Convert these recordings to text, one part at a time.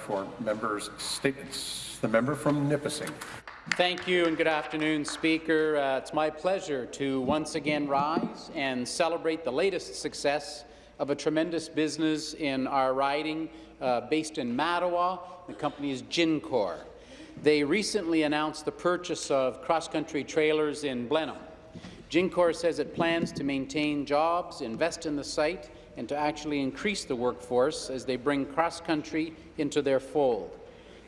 for members' statements. The member from Nipissing. Thank you and good afternoon, Speaker. Uh, it's my pleasure to once again rise and celebrate the latest success of a tremendous business in our riding uh, based in Mattawa. The company is Gincor. They recently announced the purchase of cross-country trailers in Blenheim. Gincor says it plans to maintain jobs, invest in the site, and to actually increase the workforce as they bring cross-country into their fold.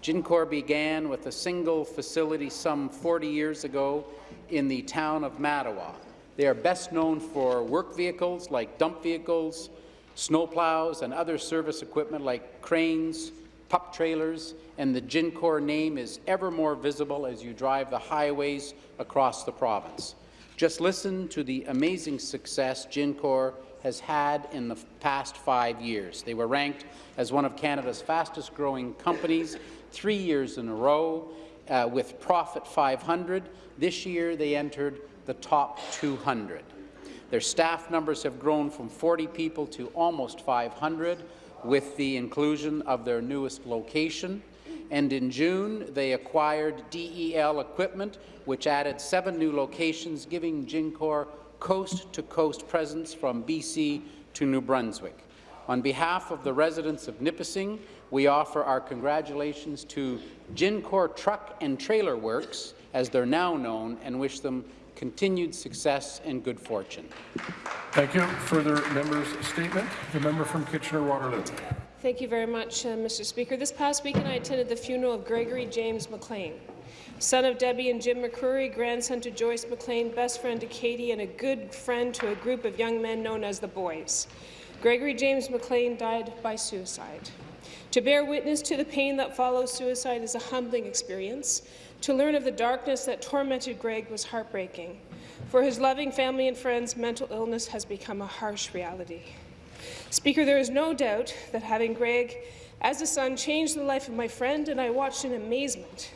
Gincor began with a single facility some 40 years ago in the town of Mattawa. They are best known for work vehicles like dump vehicles, snowplows, and other service equipment like cranes, pup trailers, and the Gincor name is ever more visible as you drive the highways across the province. Just listen to the amazing success Gincor has had in the past five years. They were ranked as one of Canada's fastest-growing companies three years in a row uh, with Profit 500. This year, they entered the top 200. Their staff numbers have grown from 40 people to almost 500 with the inclusion of their newest location. And in June, they acquired DEL equipment, which added seven new locations, giving Gincor coast-to-coast -coast presence from BC to New Brunswick. On behalf of the residents of Nipissing, we offer our congratulations to Gincor Truck and Trailer Works, as they're now known, and wish them continued success and good fortune. Thank you. Further members' statement. The member from Kitchener-Waterloo. Thank you very much, uh, Mr. Speaker. This past weekend, I attended the funeral of Gregory James McLean, son of Debbie and Jim McCrory, grandson to Joyce McLean, best friend to Katie, and a good friend to a group of young men known as the Boys. Gregory James McLean died by suicide. To bear witness to the pain that follows suicide is a humbling experience. To learn of the darkness that tormented Greg was heartbreaking. For his loving family and friends, mental illness has become a harsh reality. Speaker, there is no doubt that having Greg as a son changed the life of my friend, and I watched in amazement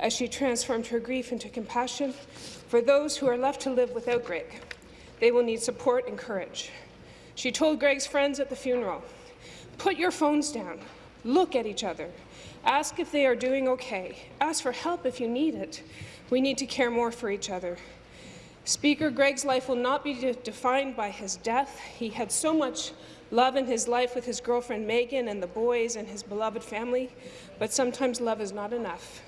as she transformed her grief into compassion for those who are left to live without Greg. They will need support and courage. She told Greg's friends at the funeral, put your phones down, look at each other, ask if they are doing okay, ask for help if you need it. We need to care more for each other. Speaker, Greg's life will not be de defined by his death. He had so much love in his life with his girlfriend Megan and the boys and his beloved family, but sometimes love is not enough.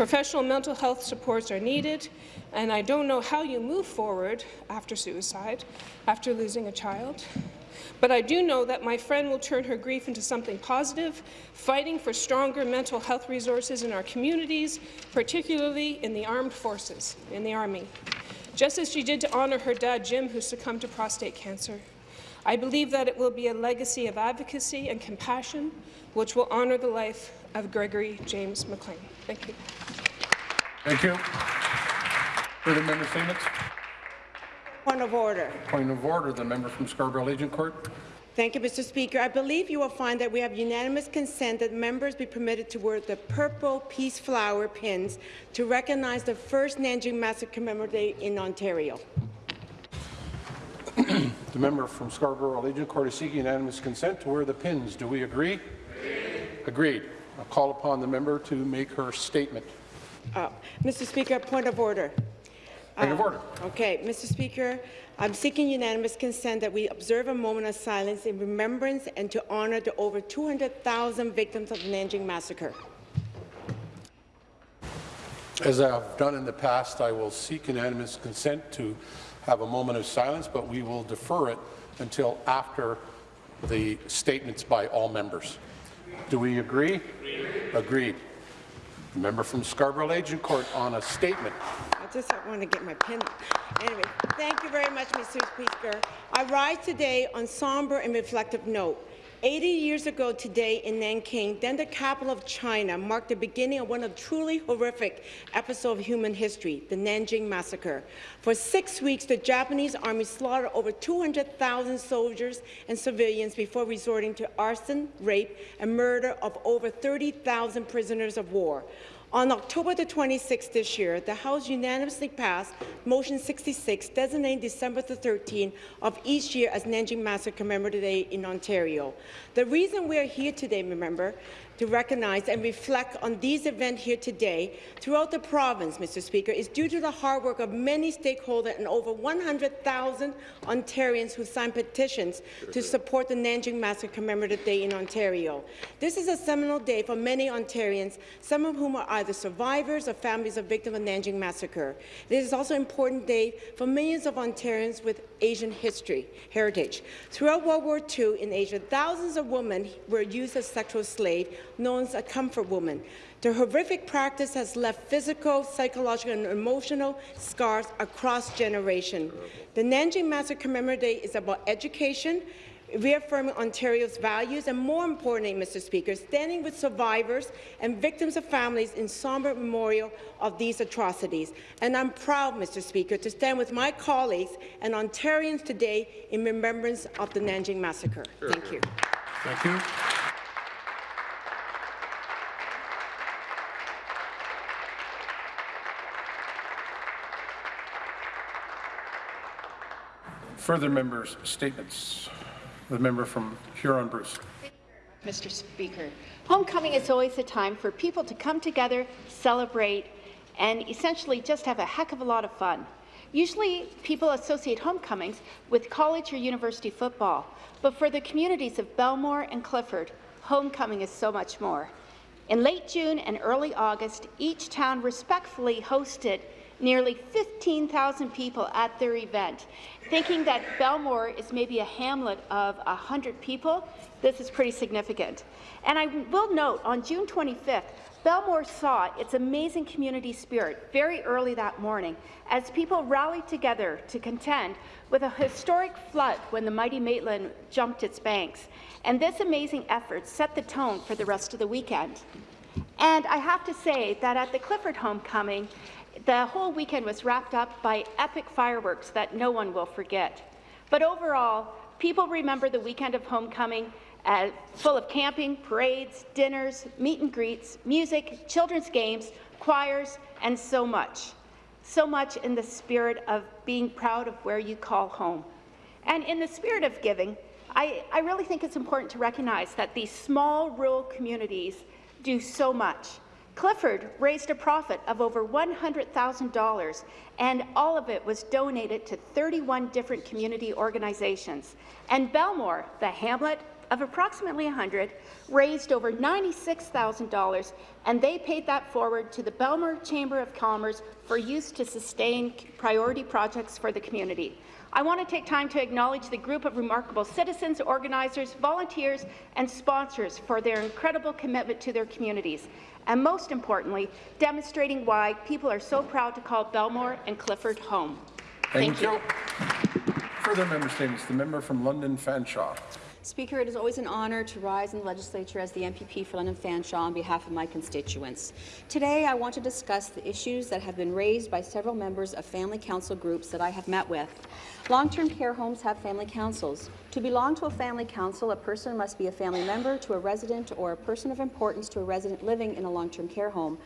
Professional mental health supports are needed, and I don't know how you move forward after suicide, after losing a child. But I do know that my friend will turn her grief into something positive, fighting for stronger mental health resources in our communities, particularly in the armed forces, in the Army, just as she did to honour her dad, Jim, who succumbed to prostate cancer. I believe that it will be a legacy of advocacy and compassion which will honour the life of Gregory James McLean. Thank you. Thank you. Further member statements? Point of order. Point of order. The member from Scarborough-Agincourt. Thank you, Mr. Speaker. I believe you will find that we have unanimous consent that members be permitted to wear the purple peace flower pins to recognize the first Nanjing Massacre Commemorative Day in Ontario. the member from Scarborough-Agincourt is seeking unanimous consent to wear the pins. Do we agree? Agreed. Agreed. I'll call upon the member to make her statement. Uh, Mr. Speaker, point of order. Point uh, of order. Okay, Mr. Speaker, I'm seeking unanimous consent that we observe a moment of silence in remembrance and to honour the over 200,000 victims of the Nanjing Massacre. As I've done in the past, I will seek unanimous consent to have a moment of silence, but we will defer it until after the statements by all members. Do we agree? Agreed. Agreed. Member from Scarborough Agincourt on a statement. I just want to get my pen. Anyway, thank you very much, Mr. Speaker. I rise today on somber and reflective note. 80 years ago today in Nanking, then the capital of China, marked the beginning of one of truly horrific episodes of human history, the Nanjing Massacre. For six weeks, the Japanese army slaughtered over 200,000 soldiers and civilians before resorting to arson, rape, and murder of over 30,000 prisoners of war. On October the 26th this year, the House unanimously passed Motion 66, designating December the 13th of each year as Nanjing Massacre Commemorative Day in Ontario. The reason we are here today, remember, to recognize and reflect on these events here today throughout the province, Mr. Speaker, is due to the hard work of many stakeholders and over 100,000 Ontarians who signed petitions to support the Nanjing Massacre Commemorative Day in Ontario. This is a seminal day for many Ontarians, some of whom are either survivors or families of victims of the Nanjing Massacre. This is also an important day for millions of Ontarians with Asian history, heritage. Throughout World War II in Asia, thousands of women were used as sexual slaves, known as a comfort woman. The horrific practice has left physical, psychological, and emotional scars across generations. The Nanjing Massacre Commemorative Day is about education, reaffirming Ontario's values, and more importantly, Mr. Speaker, standing with survivors and victims of families in somber memorial of these atrocities. And I'm proud, Mr. Speaker, to stand with my colleagues and Ontarians today in remembrance of the Nanjing Massacre. Thank you. Thank you. Further members' statements. The member from Huron-Bruce. Mr. Speaker. Homecoming is always a time for people to come together, celebrate, and essentially just have a heck of a lot of fun. Usually, people associate homecomings with college or university football, but for the communities of Belmore and Clifford, homecoming is so much more. In late June and early August, each town respectfully hosted nearly 15,000 people at their event. Thinking that Belmore is maybe a hamlet of 100 people, this is pretty significant. And I will note, on June 25th, Belmore saw its amazing community spirit very early that morning as people rallied together to contend with a historic flood when the mighty Maitland jumped its banks. And this amazing effort set the tone for the rest of the weekend. And I have to say that at the Clifford homecoming, the whole weekend was wrapped up by epic fireworks that no one will forget. But overall, people remember the weekend of homecoming uh, full of camping, parades, dinners, meet and greets, music, children's games, choirs, and so much. So much in the spirit of being proud of where you call home. And in the spirit of giving, I, I really think it's important to recognize that these small rural communities do so much. Clifford raised a profit of over $100,000, and all of it was donated to 31 different community organizations. And Belmore, the hamlet of approximately 100, raised over $96,000, and they paid that forward to the Belmore Chamber of Commerce for use to sustain priority projects for the community. I want to take time to acknowledge the group of remarkable citizens, organizers, volunteers, and sponsors for their incredible commitment to their communities, and most importantly, demonstrating why people are so proud to call Belmore and Clifford home. Thank, you. Further member statements. The member from London Fanshawe. Speaker, it is always an honour to rise in the legislature as the MPP for London Fanshawe on behalf of my constituents. Today, I want to discuss the issues that have been raised by several members of family council groups that I have met with. Long-term care homes have family councils. To belong to a family council, a person must be a family member to a resident or a person of importance to a resident living in a long-term care home.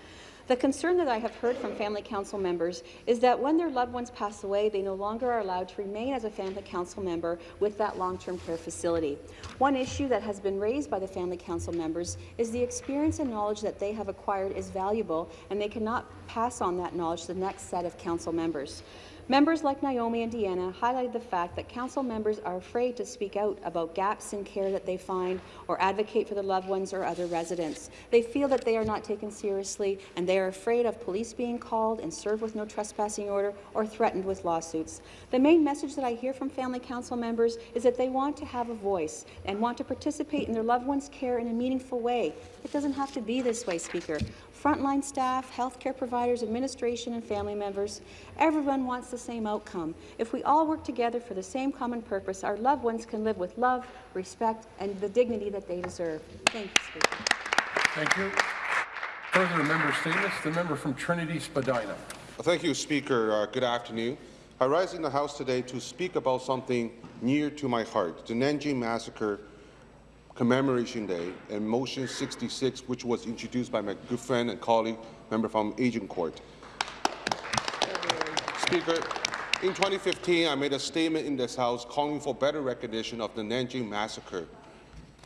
The concern that I have heard from family council members is that when their loved ones pass away, they no longer are allowed to remain as a family council member with that long-term care facility. One issue that has been raised by the family council members is the experience and knowledge that they have acquired is valuable, and they cannot pass on that knowledge to the next set of council members. Members like Naomi and Deanna highlighted the fact that council members are afraid to speak out about gaps in care that they find or advocate for their loved ones or other residents. They feel that they are not taken seriously and they are afraid of police being called and served with no trespassing order or threatened with lawsuits. The main message that I hear from family council members is that they want to have a voice and want to participate in their loved ones' care in a meaningful way. It doesn't have to be this way, Speaker frontline staff, healthcare providers, administration, and family members. Everyone wants the same outcome. If we all work together for the same common purpose, our loved ones can live with love, respect, and the dignity that they deserve. Thank you, Speaker. Thank you. Further member statements. The member from Trinity Spadina. Thank you, Speaker. Uh, good afternoon. I rise in the House today to speak about something near to my heart, the Nanjing Massacre Commemoration Day and Motion 66, which was introduced by my good friend and colleague, member from Agincourt. Speaker, in 2015, I made a statement in this House calling for better recognition of the Nanjing Massacre.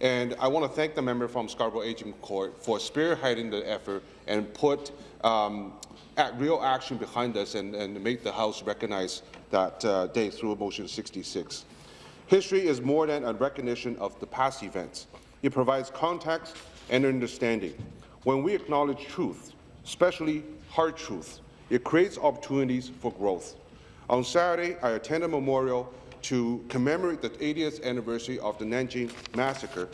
And I want to thank the member from Scarborough Agincourt for spearheading the effort and put um, real action behind us and, and make the House recognize that uh, day through Motion 66. History is more than a recognition of the past events. It provides context and understanding. When we acknowledge truth, especially hard truth, it creates opportunities for growth. On Saturday, I attended a memorial to commemorate the 80th anniversary of the Nanjing Massacre.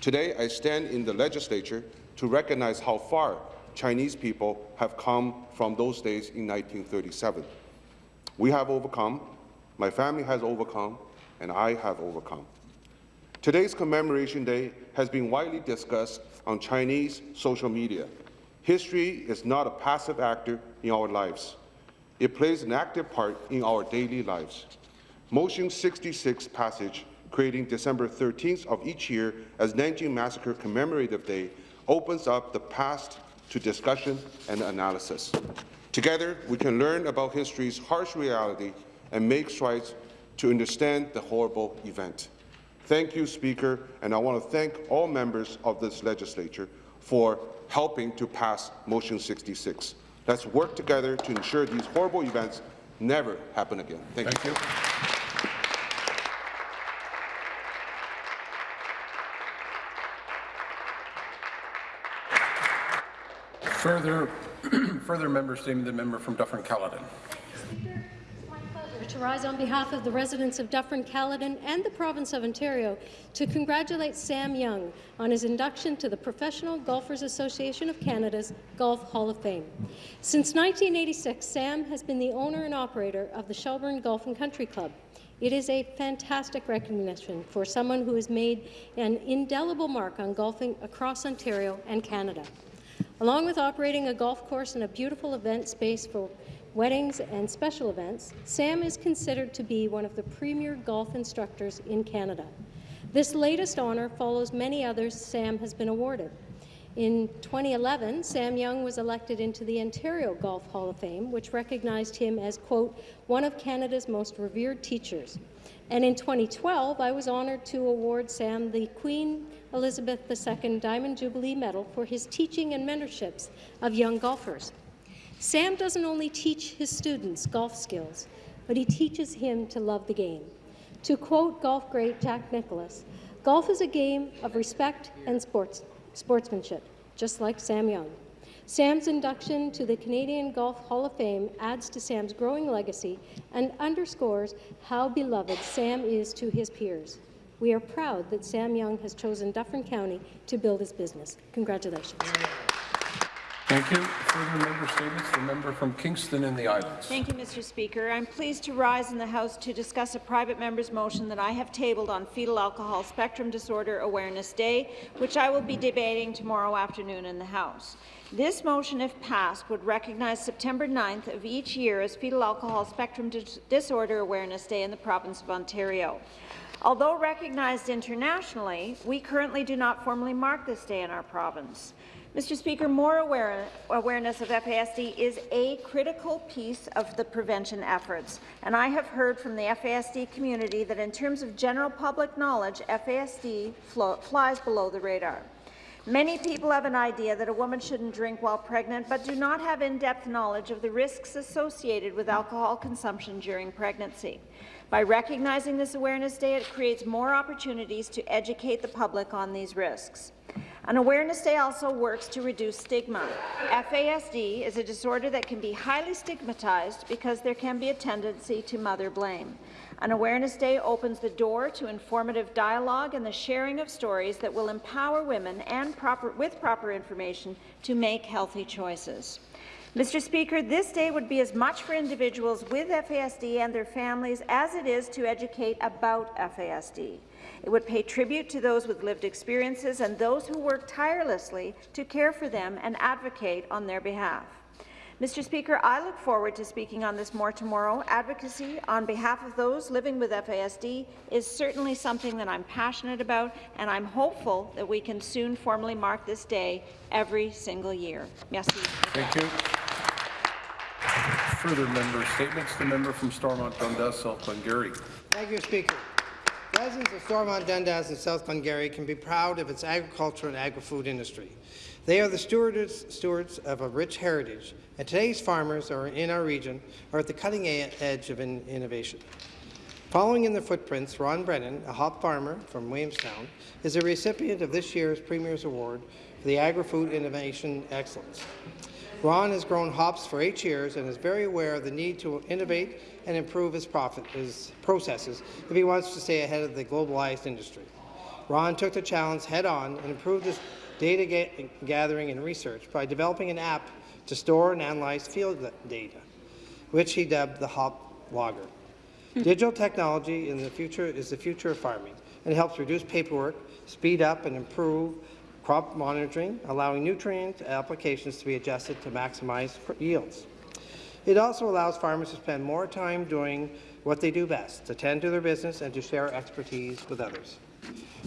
Today, I stand in the legislature to recognize how far Chinese people have come from those days in 1937. We have overcome, my family has overcome, and I have overcome. Today's commemoration day has been widely discussed on Chinese social media. History is not a passive actor in our lives. It plays an active part in our daily lives. Motion 66 passage, creating December 13th of each year as Nanjing Massacre Commemorative Day, opens up the past to discussion and analysis. Together, we can learn about history's harsh reality and make strides to understand the horrible event. Thank you, Speaker, and I want to thank all members of this legislature for helping to pass Motion 66. Let's work together to ensure these horrible events never happen again. Thank, Thank you. Further, further member statement, the member from Dufferin-Caledon. Rise on behalf of the residents of Dufferin-Caledon and the province of Ontario to congratulate Sam Young on his induction to the Professional Golfers Association of Canada's Golf Hall of Fame. Since 1986, Sam has been the owner and operator of the Shelburne Golf and Country Club. It is a fantastic recognition for someone who has made an indelible mark on golfing across Ontario and Canada. Along with operating a golf course and a beautiful event space for weddings and special events, Sam is considered to be one of the premier golf instructors in Canada. This latest honour follows many others Sam has been awarded. In 2011, Sam Young was elected into the Ontario Golf Hall of Fame, which recognized him as, quote, one of Canada's most revered teachers. And in 2012, I was honoured to award Sam the Queen Elizabeth II Diamond Jubilee Medal for his teaching and mentorships of young golfers. Sam doesn't only teach his students golf skills, but he teaches him to love the game. To quote golf great Jack Nicklaus, golf is a game of respect and sports, sportsmanship, just like Sam Young. Sam's induction to the Canadian Golf Hall of Fame adds to Sam's growing legacy and underscores how beloved Sam is to his peers. We are proud that Sam Young has chosen Dufferin County to build his business. Congratulations. Thank you. Further member statements, the member from Kingston and the Islands. Thank you, Mr. Speaker. I'm pleased to rise in the House to discuss a private member's motion that I have tabled on Fetal Alcohol Spectrum Disorder Awareness Day, which I will be debating tomorrow afternoon in the House. This motion, if passed, would recognize September 9th of each year as Fetal Alcohol Spectrum Dis Disorder Awareness Day in the province of Ontario. Although recognized internationally, we currently do not formally mark this day in our province. Mr. Speaker, more aware awareness of FASD is a critical piece of the prevention efforts, and I have heard from the FASD community that in terms of general public knowledge, FASD flies below the radar. Many people have an idea that a woman shouldn't drink while pregnant, but do not have in-depth knowledge of the risks associated with alcohol consumption during pregnancy. By recognizing this Awareness Day, it creates more opportunities to educate the public on these risks. An Awareness Day also works to reduce stigma. FASD is a disorder that can be highly stigmatized because there can be a tendency to mother blame. An Awareness Day opens the door to informative dialogue and the sharing of stories that will empower women and proper, with proper information to make healthy choices. Mr. Speaker, this day would be as much for individuals with FASD and their families as it is to educate about FASD. It would pay tribute to those with lived experiences and those who work tirelessly to care for them and advocate on their behalf. Mr. Speaker, I look forward to speaking on this more tomorrow. Advocacy on behalf of those living with FASD is certainly something that I'm passionate about, and I'm hopeful that we can soon formally mark this day every single year. Merci. Thank you. Further member statements, the member from Stormont Dundas, South Glengarry. Thank you, Speaker. Residents of Stormont Dundas and South Glengarry can be proud of its agriculture and agri-food industry. They are the stewards, stewards of a rich heritage, and today's farmers are in our region are at the cutting edge of in innovation. Following in the footprints, Ron Brennan, a hop farmer from Williamstown, is a recipient of this year's Premier's Award for the Agri-Food Innovation Excellence. Ron has grown hops for eight years and is very aware of the need to innovate and improve his, profit, his processes if he wants to stay ahead of the globalized industry. Ron took the challenge head-on and improved his data ga gathering and research by developing an app to store and analyze field data, which he dubbed the Hop Logger. Hmm. Digital technology in the future is the future of farming and helps reduce paperwork, speed up and improve crop monitoring, allowing nutrient applications to be adjusted to maximize yields. It also allows farmers to spend more time doing what they do best, to tend to their business and to share expertise with others.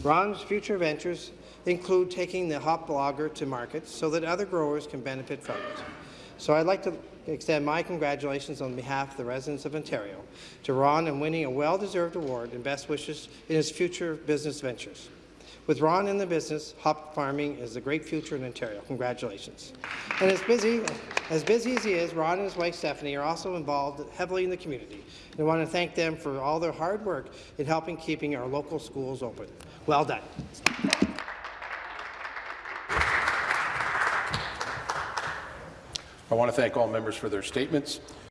Ron's future ventures include taking the hop logger to market so that other growers can benefit from it. So I'd like to extend my congratulations on behalf of the residents of Ontario to Ron in winning a well-deserved award and best wishes in his future business ventures. With Ron in the business, hop farming is a great future in Ontario. Congratulations. And as busy, as busy as he is, Ron and his wife Stephanie are also involved heavily in the community. I want to thank them for all their hard work in helping keeping our local schools open. Well done. I want to thank all members for their statements.